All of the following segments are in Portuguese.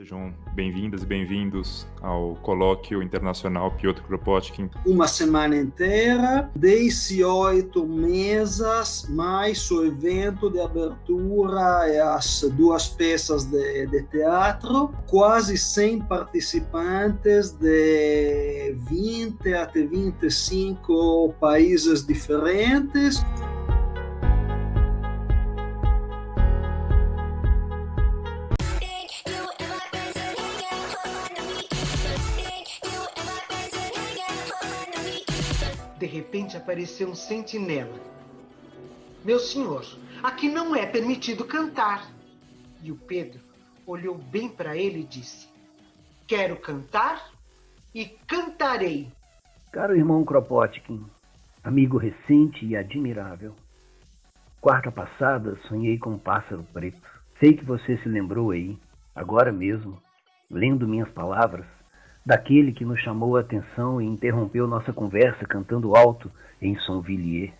Sejam bem-vindas e bem-vindos ao colóquio internacional Piotr Kropotkin. Uma semana inteira, 18 mesas, mais o evento de abertura e as duas peças de, de teatro, quase 100 participantes de 20 até 25 países diferentes. Repente apareceu um sentinela. Meu senhor, aqui não é permitido cantar. E o Pedro olhou bem para ele e disse: Quero cantar e cantarei. Caro irmão Kropotkin, amigo recente e admirável. Quarta passada sonhei com um pássaro preto. Sei que você se lembrou aí, agora mesmo, lendo minhas palavras, daquele que nos chamou a atenção e interrompeu nossa conversa cantando alto em Sonvilliers.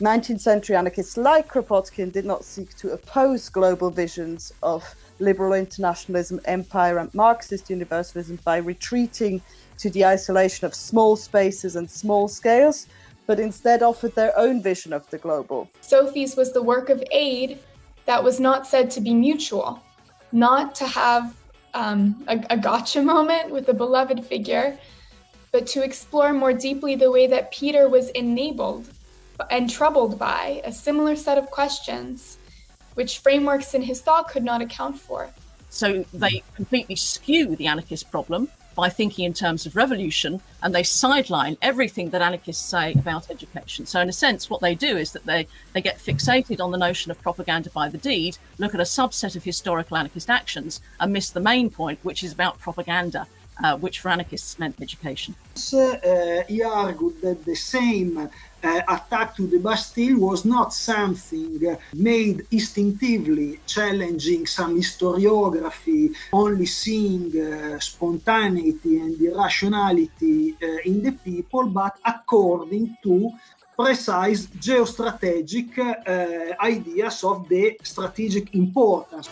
19th century anarchists like Kropotkin did not seek to oppose global visions of liberal internationalism, empire, and Marxist universalism by retreating to the isolation of small spaces and small scales, but instead offered their own vision of the global. Sophie's was the work of aid that was not said to be mutual, not to have um, a, a gotcha moment with a beloved figure, but to explore more deeply the way that Peter was enabled and troubled by a similar set of questions, which frameworks in his thought could not account for. So they completely skew the anarchist problem by thinking in terms of revolution and they sideline everything that anarchists say about education. So in a sense, what they do is that they, they get fixated on the notion of propaganda by the deed, look at a subset of historical anarchist actions and miss the main point, which is about propaganda, uh, which for anarchists meant education. Uh, he argued that the same attack to the Bastille was not something uh, made instinctively, challenging some historiography, only seeing uh, spontaneity and irrationality uh, in the people, but according to precise geostrategic uh, ideas of the strategic importance.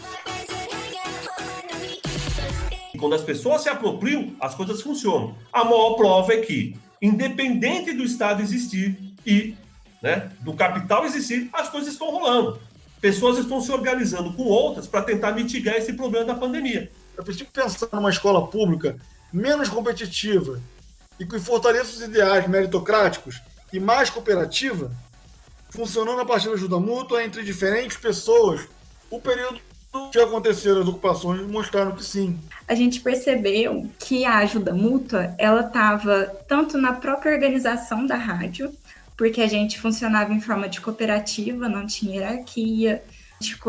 Quando as pessoas se apropriam, as coisas funcionam. A maior prova é que, independente do Estado existir e né, do capital existir, as coisas estão rolando. Pessoas estão se organizando com outras para tentar mitigar esse problema da pandemia. É preciso pensar numa escola pública menos competitiva e que fortaleça os ideais meritocráticos e mais cooperativa, funcionando a partir da ajuda mútua entre diferentes pessoas. O período que aconteceram as ocupações mostraram que sim. A gente percebeu que a ajuda mútua ela estava tanto na própria organização da rádio, porque a gente funcionava em forma de cooperativa, não tinha hierarquia,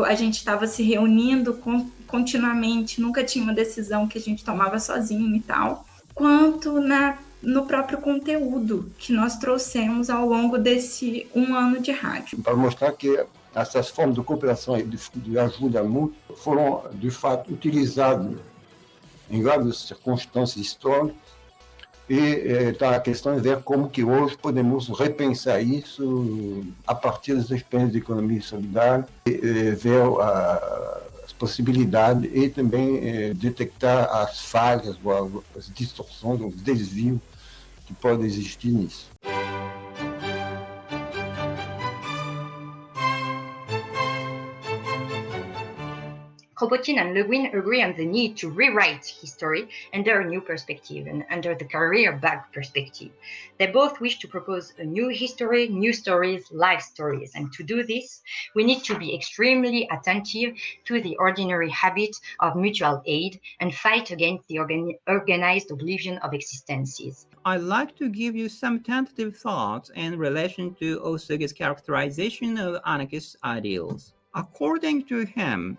a gente estava se reunindo continuamente, nunca tinha uma decisão que a gente tomava sozinho e tal, quanto na no próprio conteúdo que nós trouxemos ao longo desse um ano de rádio. Para mostrar que essas formas de cooperação e de, de ajuda mútua foram, de fato, utilizadas em várias circunstâncias históricas e eh, a questão de ver como que hoje podemos repensar isso a partir das experiências de economia solidária, e, eh, ver a, as possibilidades e também eh, detectar as falhas, as distorções, os desvios que podem existir nisso. Kropotkin and Le Guin agree on the need to rewrite history under a new perspective and under the career back perspective. They both wish to propose a new history, new stories, life stories. And to do this, we need to be extremely attentive to the ordinary habit of mutual aid and fight against the organ organized oblivion of existences. I'd like to give you some tentative thoughts in relation to Osugi's characterization of anarchist ideals. According to him,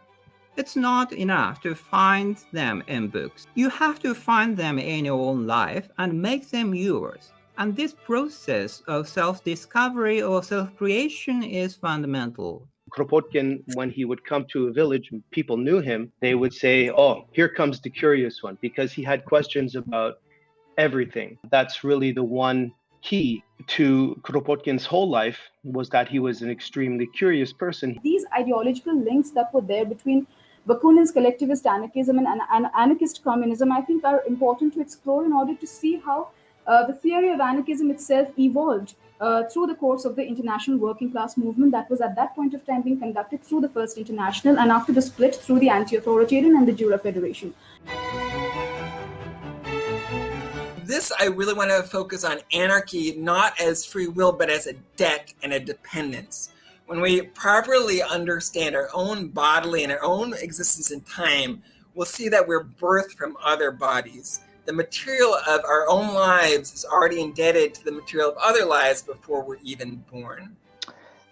it's not enough to find them in books. You have to find them in your own life and make them yours. And this process of self discovery or self creation is fundamental. Kropotkin, when he would come to a village and people knew him, they would say, Oh, here comes the curious one, because he had questions about everything. That's really the one key to Kropotkin's whole life was that he was an extremely curious person. These ideological links that were there between Bakunin's collectivist anarchism and, and, anarchist communism, I think, are important to explore in order to see how uh, the theory of anarchism itself evolved uh, through the course of the international working class movement that was at that point of time being conducted through the First International and after the split through the Anti Authoritarian and the Jura Federation. This, I really want to focus on anarchy not as free will, but as a debt and a dependence. When we properly understand our own bodily and our own existence in time, we'll see that we're birthed from other bodies the material of our own lives is already indebted to the material of other lives before we're even born.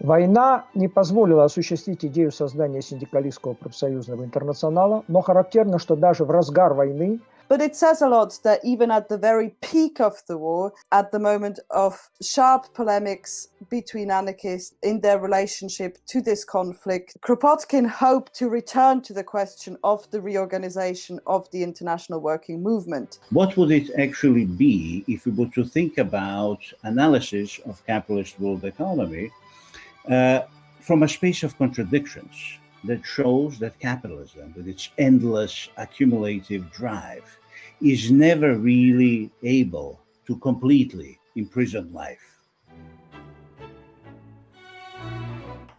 Война не позволила осуществить идею создания синдикалистского профсоюзного интернационала, но характерно, что даже в разгар войны but it says a lot that even at the very peak of the war, at the moment of sharp polemics between anarchists in their relationship to this conflict, Kropotkin hoped to return to the question of the reorganization of the international working movement. What would it actually be if we were to think about analysis of capitalist world economy uh, from a space of contradictions? That shows that capitalism, with its endless accumulative drive, is never really able to completely imprison life.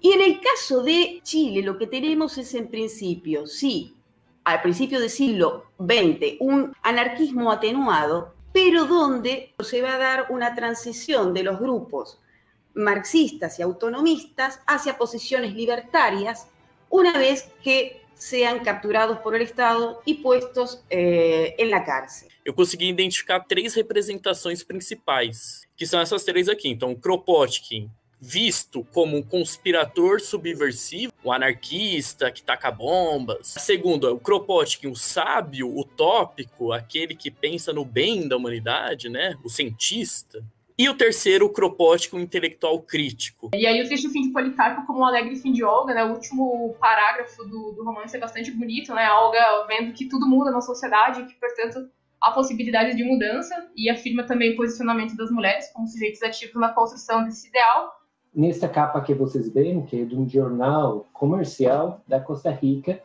Y en el caso de Chile, lo que tenemos es en principio, sí, al principio del siglo XX, un anarquismo atenuado, pero donde se va a dar una transición de los grupos marxistas y autonomistas hacia posiciones libertarias una vez que sean capturados por el Estado e postos eh, em la cárcel. Eu consegui identificar três representações principais, que são essas três aqui. Então, Kropotkin, visto como um conspirador subversivo, um anarquista que taca bombas. Segundo, o Kropotkin, o sábio utópico, aquele que pensa no bem da humanidade, né? O cientista. E o terceiro, o cropótico intelectual crítico. E aí o texto Fim de Policarpo como um alegre fim de Olga, né? O último parágrafo do, do romance é bastante bonito, né? A Olga vendo que tudo muda na sociedade e que, portanto, há possibilidade de mudança e afirma também o posicionamento das mulheres como sujeitos ativos na construção desse ideal. Nessa capa que vocês veem, que é de um jornal comercial da Costa Rica,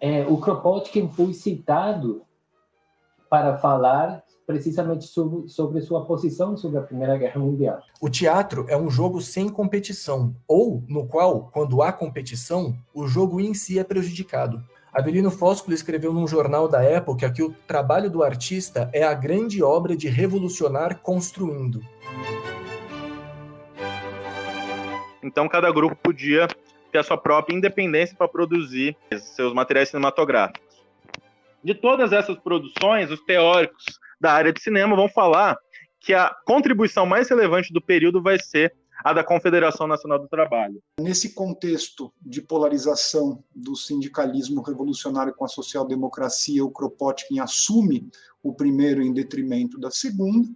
é, o Kropotkin foi citado para falar precisamente sobre, sobre sua posição sobre a Primeira Guerra Mundial. O teatro é um jogo sem competição, ou no qual, quando há competição, o jogo em si é prejudicado. Avelino Fósculo escreveu num jornal da época que o trabalho do artista é a grande obra de revolucionar construindo. Então cada grupo podia ter a sua própria independência para produzir seus materiais cinematográficos. De todas essas produções, os teóricos da área de cinema vão falar que a contribuição mais relevante do período vai ser a da Confederação Nacional do Trabalho. Nesse contexto de polarização do sindicalismo revolucionário com a social-democracia, o Kropotkin assume o primeiro em detrimento da segunda.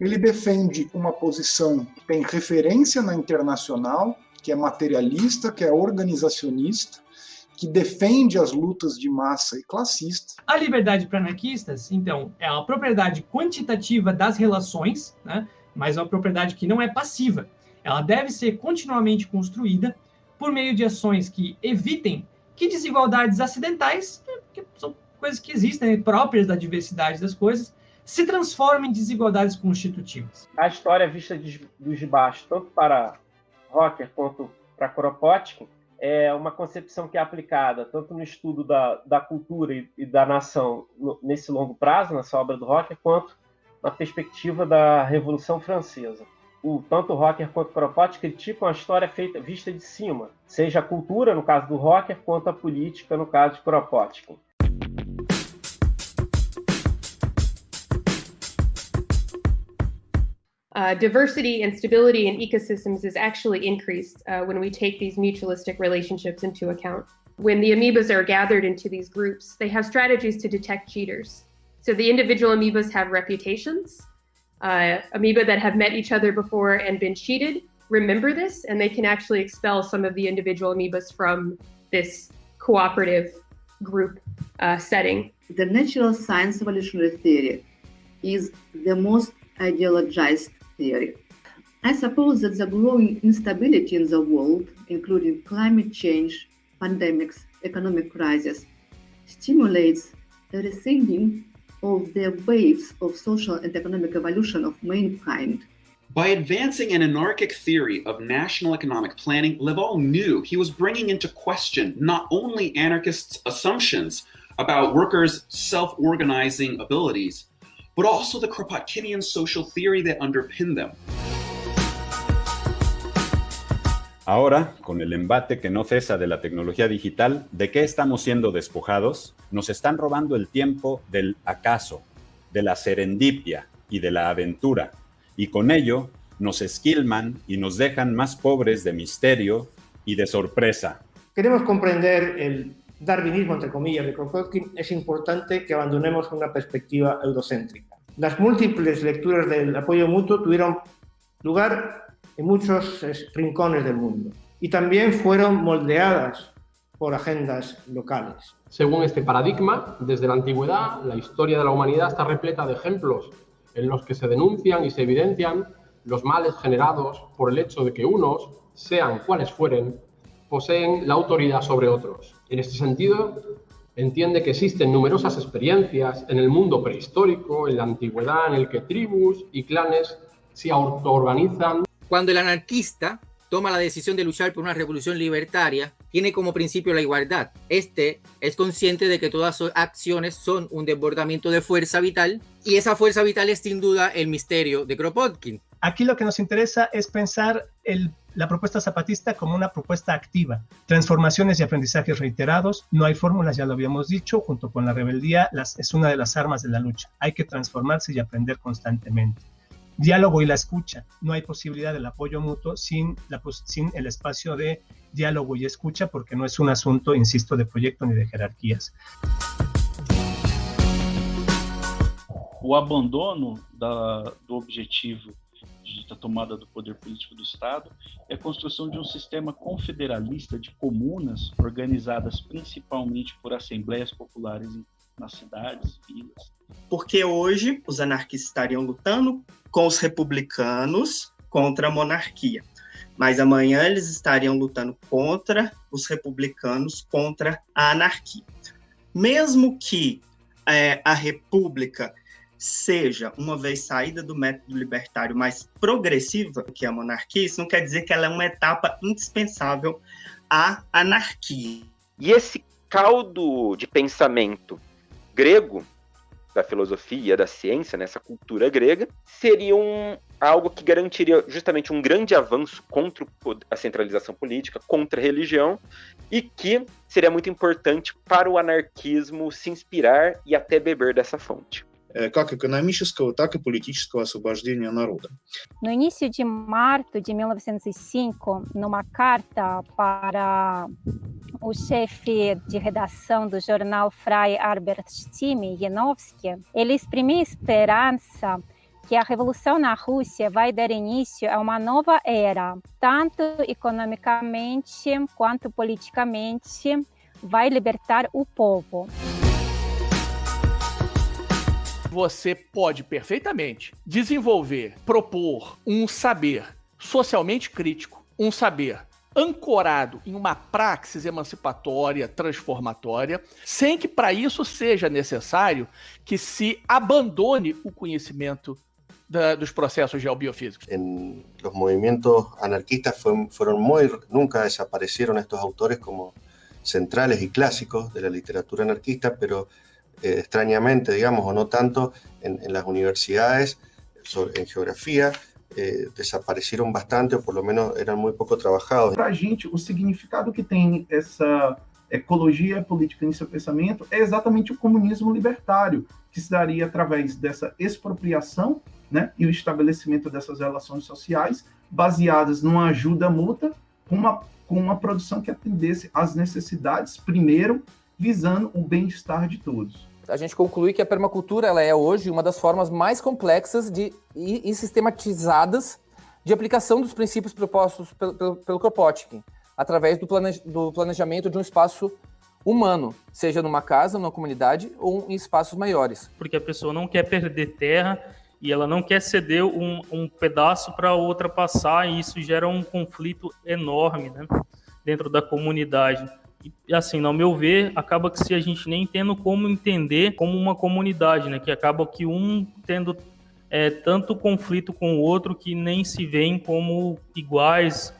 Ele defende uma posição que tem referência na internacional, que é materialista, que é organizacionista, que defende as lutas de massa e classista. A liberdade para anarquistas, então, é a propriedade quantitativa das relações, né? mas é uma propriedade que não é passiva. Ela deve ser continuamente construída por meio de ações que evitem que desigualdades acidentais, né, que são coisas que existem, né, próprias da diversidade das coisas, se transformem em desigualdades constitutivas. A história vista de, dos de baixo, tanto para Rocker quanto para Kropotkin, é uma concepção que é aplicada tanto no estudo da, da cultura e, e da nação no, nesse longo prazo, nessa obra do Rocker, quanto na perspectiva da Revolução Francesa. O, tanto o Rocker quanto o Kropotkin criticam a história feita vista de cima, seja a cultura, no caso do Rocker, quanto a política, no caso de Kropotkin. Uh, diversity and stability in ecosystems is actually increased uh, when we take these mutualistic relationships into account. When the amoebas are gathered into these groups, they have strategies to detect cheaters. So the individual amoebas have reputations. Uh, amoeba that have met each other before and been cheated remember this, and they can actually expel some of the individual amoebas from this cooperative group uh, setting. The natural science evolutionary theory is the most ideologized theory. I suppose that the growing instability in the world, including climate change, pandemics, economic crisis, stimulates a rethinking of the waves of social and economic evolution of mankind. By advancing an anarchic theory of national economic planning, Laval knew he was bringing into question not only anarchists' assumptions about workers' self organizing abilities, but also the Kropotkinian social theory that underpinned them. Ahora, con el embate que no cesa de la tecnología digital, ¿de qué estamos siendo despojados? Nos están robando el tiempo del acaso, de la serendipia y de la aventura, y con ello nos esquilman y nos dejan más pobres de misterio y de sorpresa. Queremos comprender el darwinismo, entre comillas, de Kropotkin, es importante que abandonemos una perspectiva eurocéntrica. Las múltiples lecturas del apoyo mutuo tuvieron lugar en muchos rincones del mundo y también fueron moldeadas por agendas locales. Según este paradigma, desde la antigüedad, la historia de la humanidad está repleta de ejemplos en los que se denuncian y se evidencian los males generados por el hecho de que unos, sean cuales fueren, poseen la autoridad sobre otros. En este sentido, entiende que existen numerosas experiencias en el mundo prehistórico, en la antigüedad, en el que tribus y clanes se autoorganizan cuando el anarquista toma la decisión de luchar por una revolución libertaria, tiene como principio la igualdad. Este es consciente de que todas sus acciones son un desbordamiento de fuerza vital y esa fuerza vital es sin duda el misterio de Kropotkin. Aquí lo que nos interesa es pensar el, la propuesta zapatista como una propuesta activa. Transformaciones y aprendizajes reiterados, no hay fórmulas, ya lo habíamos dicho, junto con la rebeldía es una de las armas de la lucha. Hay que transformarse y aprender constantemente diálogo y la escucha. No hay posibilidad del apoyo mutuo sin, la, sin el espacio de diálogo y escucha porque no es un asunto, insisto, de proyecto ni de jerarquías. O abandono da, do objetivo da tomada do poder político do Estado é a construção de um sistema confederalista de comunas organizadas principalmente por assembleias populares nas cidades, vilas. Porque hoje os anarquistas estariam lutando com os republicanos contra a monarquia. Mas amanhã eles estariam lutando contra os republicanos, contra a anarquia. Mesmo que é, a república seja, uma vez saída do método libertário, mais progressiva que a monarquia, isso não quer dizer que ela é uma etapa indispensável à anarquia. E esse caldo de pensamento grego, da filosofia, da ciência, nessa cultura grega, seria um, algo que garantiria justamente um grande avanço contra a centralização política, contra a religião, e que seria muito importante para o anarquismo se inspirar e até beber dessa fonte. как экономического, так и политического освобождения народа. No início de março de 1905, numa carta para o chefe de redação do jornal Frei Albert Stimme, Janowski, ele exprimiu esperança que a revolução na Rússia vai dar início a uma nova era, tanto economicamente quanto politicamente, vai libertar o povo você pode perfeitamente desenvolver, propor um saber socialmente crítico, um saber ancorado em uma praxis emancipatória, transformatória, sem que para isso seja necessário que se abandone o conhecimento da, dos processos geobiofísicos. En los movimientos anarquistas muy, nunca desaparecieron estos autores como centrales y clásicos de la literatura anarquista, pero eh, extrañamente, digamos, o no tanto, en, en las universidades, sobre, en geografía, eh, desapareceram bastante, ou pelo menos eram muito pouco trabalhados. Para a gente, o significado que tem essa ecologia política em seu pensamento é exatamente o comunismo libertário, que se daria através dessa expropriação né, e o estabelecimento dessas relações sociais baseadas numa ajuda mútua com uma, com uma produção que atendesse às necessidades, primeiro, visando o bem-estar de todos. A gente conclui que a permacultura ela é hoje uma das formas mais complexas de, e, e sistematizadas de aplicação dos princípios propostos pelo, pelo, pelo Kropotkin, através do, plane, do planejamento de um espaço humano, seja numa casa, numa comunidade ou em espaços maiores. Porque a pessoa não quer perder terra e ela não quer ceder um, um pedaço para outra passar, e isso gera um conflito enorme né, dentro da comunidade. E assim, no meu ver, acaba que se a gente nem tendo como entender como uma comunidade, né, que acaba que um tendo é, tanto conflito com o outro que nem se veem como iguais.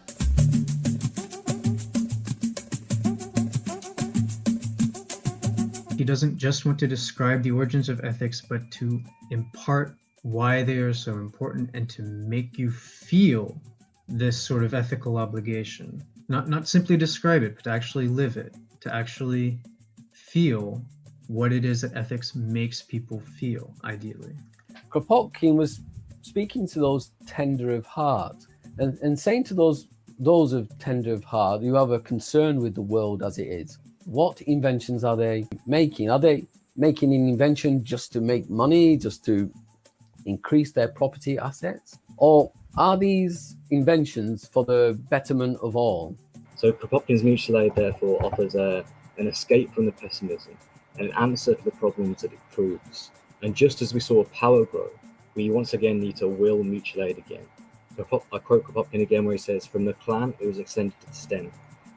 He doesn't just want to describe the origins of ethics, but to impart why they are so important and to make you feel this sort of ethical obligation. Not not simply describe it, but to actually live it, to actually feel what it is that ethics makes people feel, ideally. Kropotkin was speaking to those tender of heart and, and saying to those those of tender of heart who have a concern with the world as it is, what inventions are they making? Are they making an invention just to make money, just to increase their property assets? Or are these inventions for the betterment of all? So Kropotkin's mutual aid therefore offers a, an escape from the pessimism, and an answer to the problems that it proves. And just as we saw power grow, we once again need to will mutual aid again. I quote Kropotkin again where he says, from the clan it was extended to the stem,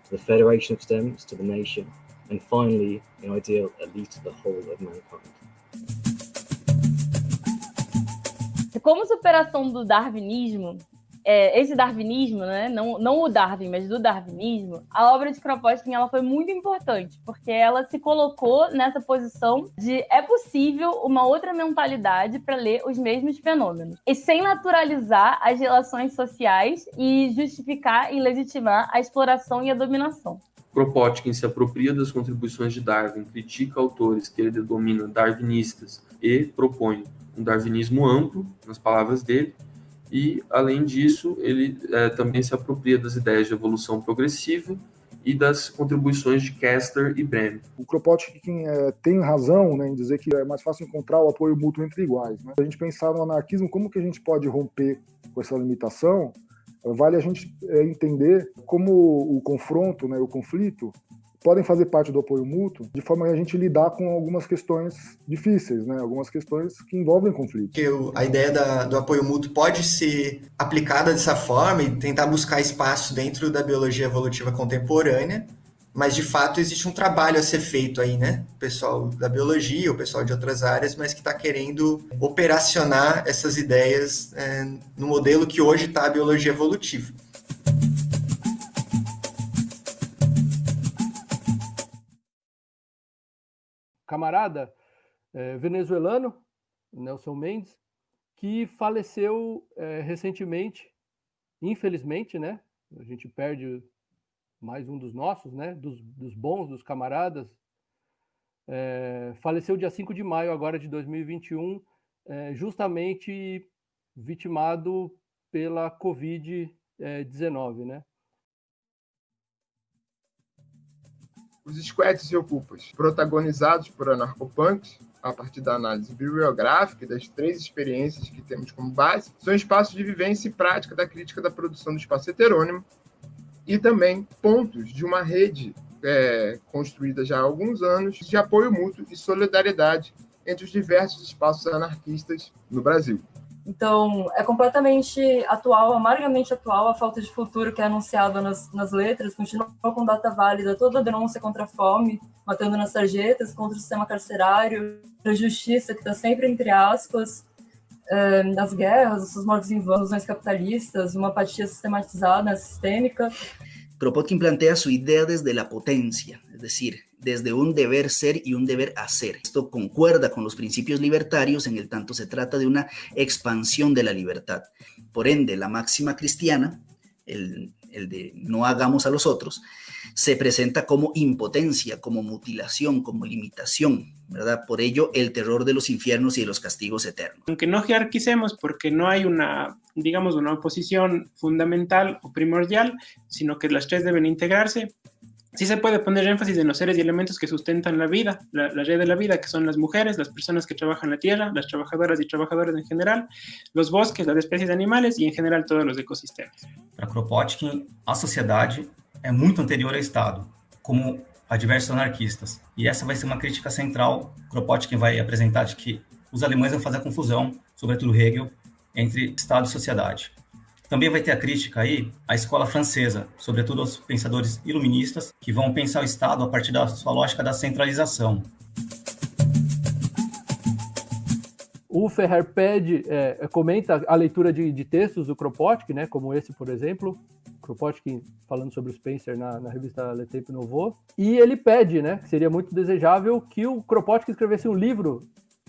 to the federation of stems, to the nation, and finally, in ideal, least to the whole of mankind. Como superação do darwinismo, é, esse darwinismo, né, não, não o Darwin, mas do darwinismo, a obra de Kropotkin ela foi muito importante, porque ela se colocou nessa posição de é possível uma outra mentalidade para ler os mesmos fenômenos, e sem naturalizar as relações sociais e justificar e legitimar a exploração e a dominação. Kropotkin se apropria das contribuições de Darwin, critica autores que ele denomina darwinistas e propõe um darwinismo amplo, nas palavras dele, e, além disso, ele é, também se apropria das ideias de evolução progressiva e das contribuições de Kester e Brehm. O Kropotkin é, tem razão né, em dizer que é mais fácil encontrar o apoio mútuo entre iguais. Né? Se a gente pensar no anarquismo, como que a gente pode romper com essa limitação? Vale a gente é, entender como o confronto, né, o conflito, podem fazer parte do apoio mútuo, de forma a gente lidar com algumas questões difíceis, né? algumas questões que envolvem conflito. Que a ideia da, do apoio mútuo pode ser aplicada dessa forma e tentar buscar espaço dentro da biologia evolutiva contemporânea, mas de fato existe um trabalho a ser feito aí, né? O pessoal da biologia, o pessoal de outras áreas, mas que está querendo operacionar essas ideias é, no modelo que hoje está a biologia evolutiva. Camarada é, venezuelano, Nelson Mendes, que faleceu é, recentemente, infelizmente, né? A gente perde mais um dos nossos, né? Dos, dos bons, dos camaradas. É, faleceu dia 5 de maio agora de 2021, é, justamente vitimado pela Covid-19, né? Os squads e ocupas, protagonizados por anarcopunks, a partir da análise bibliográfica e das três experiências que temos como base, são espaços de vivência e prática da crítica da produção do espaço heterônimo e também pontos de uma rede é, construída já há alguns anos de apoio mútuo e solidariedade entre os diversos espaços anarquistas no Brasil. Então, é completamente atual, amargamente atual, a falta de futuro que é anunciada nas, nas letras, continua com data válida toda a denúncia contra a fome, matando nas sarjetas, contra o sistema carcerário, a justiça, que está sempre entre aspas, é, guerras, os mortos em vão, capitalistas, uma apatia sistematizada, sistêmica. Kropotkin plantea su idea desde la potencia, es decir, desde un deber ser y un deber hacer. Esto concuerda con los principios libertarios, en el tanto se trata de una expansión de la libertad. Por ende, la máxima cristiana, el, de no hagamos a los otros, se presenta como impotencia, como mutilación, como limitación, ¿verdad? Por ello, el terror de los infiernos y de los castigos eternos. Aunque no jerarquicemos porque no hay una, digamos, una oposición fundamental o primordial, sino que las tres deben integrarse, sí se puede poner énfasis en los seres y elementos que sustentan la vida, la, la, red de la vida, que son las mujeres, las personas que trabajan la tierra, las trabajadoras y trabajadores en general, los bosques, las especies animales e, em geral, todos os ecossistemas. Para Kropotkin, a sociedade é muito anterior ao Estado, como a diversos anarquistas. E essa vai ser uma crítica central. Kropotkin vai apresentar de que os alemães vão fazer confusão, sobretudo Hegel, entre Estado e sociedade. Também vai ter a crítica aí à escola francesa, sobretudo aos pensadores iluministas, que vão pensar o Estado a partir da sua lógica da centralização. O Ferrer pede, é, comenta a leitura de, de, textos do Kropotkin, né, como esse, por exemplo, Kropotkin falando sobre o Spencer na, na revista Le Tempo Nouveau, e ele pede, né, que seria muito desejável que o Kropotkin escrevesse um livro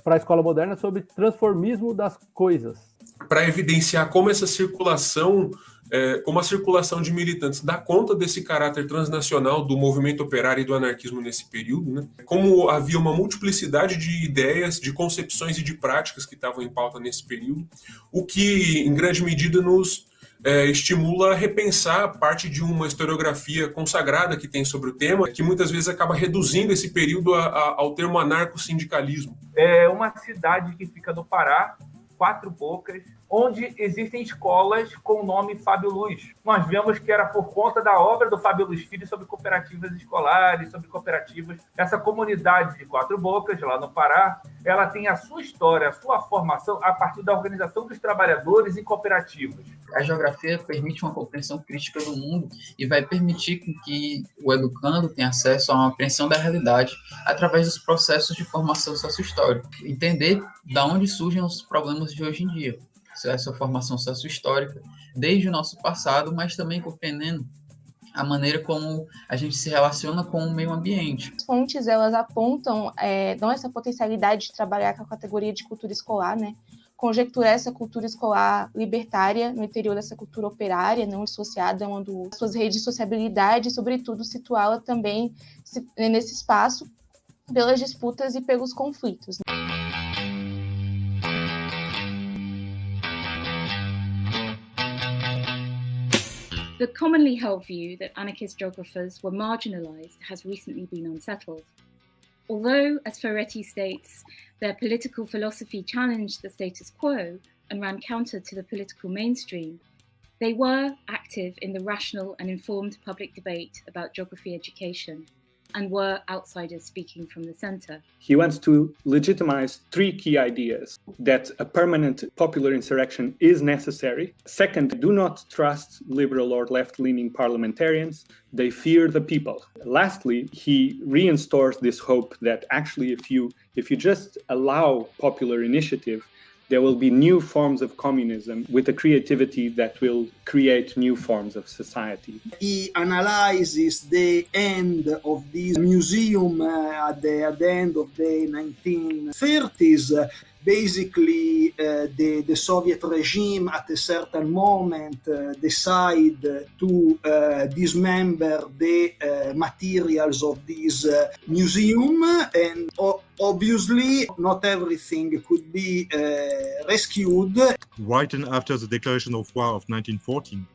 para a escola moderna sobre transformismo das coisas. Para evidenciar como essa circulação, é, como a circulação de militantes dá conta desse caráter transnacional do movimento operário e do anarquismo nesse período, né? como havia uma multiplicidade de ideias, de concepções e de práticas que estavam em pauta nesse período, o que, em grande medida, nos é, estimula a repensar parte de uma historiografia consagrada que tem sobre o tema, que muitas vezes acaba reduzindo esse período a, a, ao termo anarco-sindicalismo. É uma cidade que fica no Pará, Quatro Bocas, onde existem escolas com o nome Fábio Luz. Nós vemos que era por conta da obra do Fábio Luz Filho sobre cooperativas escolares, sobre cooperativas. Essa comunidade de Quatro Bocas, lá no Pará, ela tem a sua história, a sua formação a partir da organização dos trabalhadores em cooperativas. A geografia permite uma compreensão crítica do mundo e vai permitir que o educando tenha acesso a uma apreensão da realidade através dos processos de formação sociohistórica. Entender de onde surgem os problemas de hoje em dia essa formação sociohistórica desde o nosso passado, mas também compreendendo a maneira como a gente se relaciona com o meio ambiente. As fontes elas apontam é, não essa potencialidade de trabalhar com a categoria de cultura escolar, né? Conjecturar essa cultura escolar libertária no interior dessa cultura operária, não associada a uma do suas redes de sociabilidade, e, sobretudo situá-la também nesse espaço pelas disputas e pelos conflitos. Né? The commonly held view that anarchist geographers were marginalized has recently been unsettled. Although, as Ferretti states, their political philosophy challenged the status quo and ran counter to the political mainstream, they were active in the rational and informed public debate about geography education and were outsiders speaking from the center. He wants to legitimize three key ideas that a permanent popular insurrection is necessary. Second, do not trust liberal or left leaning parliamentarians, they fear the people. Lastly, he reinstores this hope that actually, if you, if you just allow popular initiative, there will be new forms of communism with a creativity that will create new forms of society. He analyzes the end of this museum uh, at, the, at the end of the 1930s. Basically uh, the, the Soviet regime at a certain moment uh, decide to uh, dismember the uh, materials of this uh, museum and obviously not everything could be uh, rescued. Right after the declaration of war of 1914,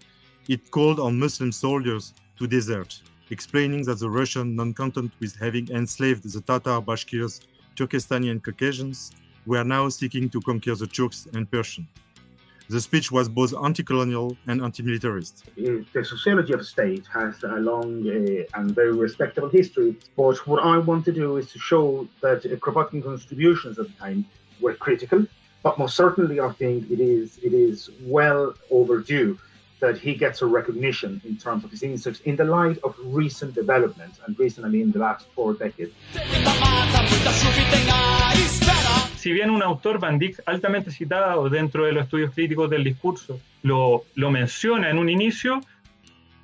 it called on Muslim soldiers to desert, explaining that the Russian, non-content with having enslaved the Tatar, Bashkirs, Turkestani and Caucasians, were now seeking to conquer the Turks and Persians. The speech was both anti-colonial and anti-militarist. The sociology of state has a long uh, and very respectable history, but what I want to do is to show that uh, Kropotkin contributions at the time were critical, but most certainly I think it is it is well overdue that he gets a recognition in terms of his insights in the light of recent developments, and recent I mean the last four decades. Si bien un autor, Van altamente citado dentro de los estudios críticos del discurso, lo, lo menciona en un inicio,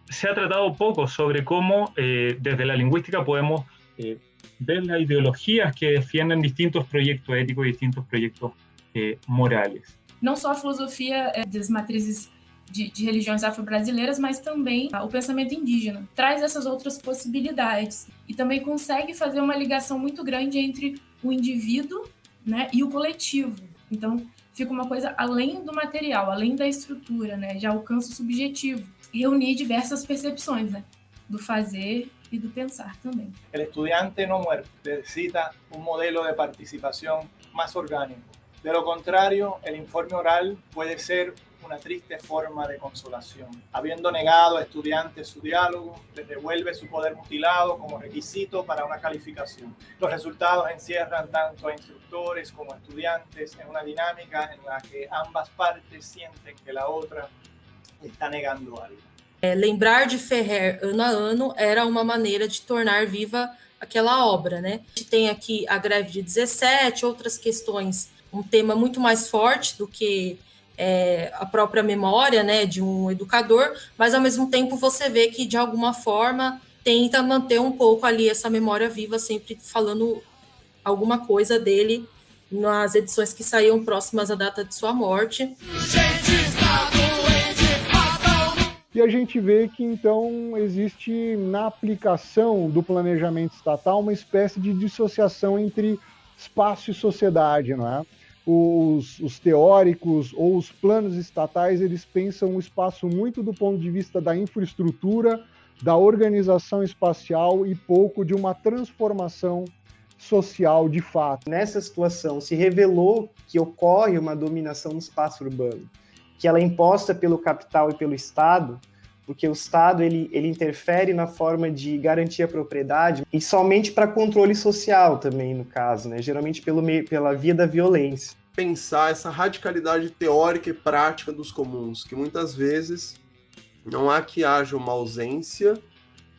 se ha tratado poco sobre cómo eh, desde la lingüística podemos eh, ver las ideologías que defienden distintos proyectos éticos y distintos proyectos eh, morales. Não só a filosofia das matrizes de, de religiões afro-brasileiras, mas também o pensamento indígena. Traz essas outras possibilidades e também consegue fazer uma ligação muito grande entre o indivíduo né, e o coletivo. Então, fica uma coisa além do material, além da estrutura, né, já alcança o subjetivo reunir diversas percepções, né, do fazer e do pensar também. O estudante não muerto necessita um modelo de participação mais orgânico. De lo contrario, el informe oral puede ser una triste forma de consolación. Habiendo negado a estudiantes su diálogo, les devuelve su poder mutilado como requisito para una calificación. Los resultados encierran tanto a instructores como a estudiantes en una dinámica en la que ambas partes sienten que la otra está negando algo. É, lembrar de Ferrer ano a ano era uma maneira de tornar viva aquela obra, né? A gente tem aqui a greve de 17, outras questões, um tema muito mais forte do que é, a própria memória, né, de um educador, mas ao mesmo tempo você vê que de alguma forma tenta manter um pouco ali essa memória viva, sempre falando alguma coisa dele nas edições que saíam próximas à data de sua morte. E a gente vê que então existe na aplicação do planejamento estatal uma espécie de dissociação entre espaço e sociedade, não é? Os, os, teóricos ou os planos estatais eles pensam o espaço muito do ponto de vista da infraestrutura, da organização espacial e pouco de uma transformação social de fato. Nessa situação se revelou que ocorre uma dominação no espaço urbano que ela é imposta pelo capital e pelo Estado, porque o Estado ele, ele interfere na forma de garantir a propriedade e somente para controle social também, no caso, né? geralmente pelo meio, pela via da violência. Pensar essa radicalidade teórica e prática dos comuns, que muitas vezes não há que haja uma ausência,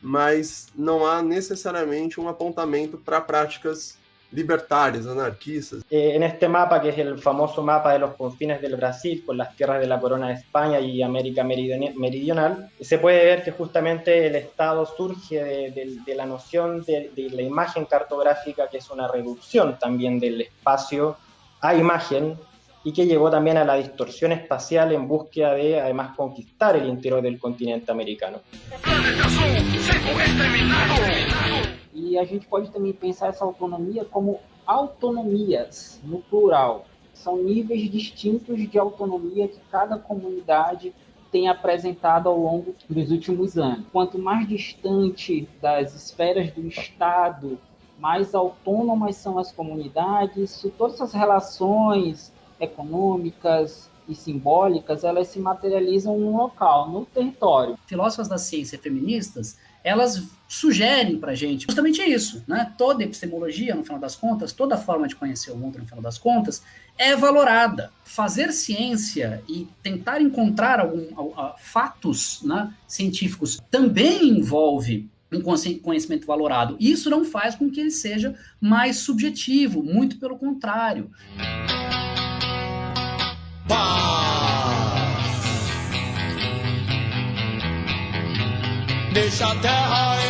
mas não há necessariamente um apontamento para práticas libertarios, anarquistas. Eh, en este mapa, que es el famoso mapa de los confines del Brasil, con las tierras de la corona de España y América Meridional, se puede ver que justamente el Estado surge de, de, de la noción de, de, la imagen cartográfica, que es una reducción también del espacio a imagen, y que llegó también a la distorsión espacial en búsqueda de, además, conquistar el interior del continente americano. E a gente pode também pensar essa autonomia como autonomias, no plural. São níveis distintos de autonomia que cada comunidade tem apresentado ao longo dos últimos anos. Quanto mais distante das esferas do Estado, mais autônomas são as comunidades, todas essas relações econômicas e simbólicas, elas se materializam no local, no território. Filósofas da ciência feministas elas sugerem para a gente justamente isso, né? Toda epistemologia, no final das contas, toda forma de conhecer o mundo, no final das contas, é valorada. Fazer ciência e tentar encontrar algum, fatos né, científicos também envolve um conhecimento valorado. Isso não faz com que ele seja mais subjetivo, muito pelo contrário. Deixa a high.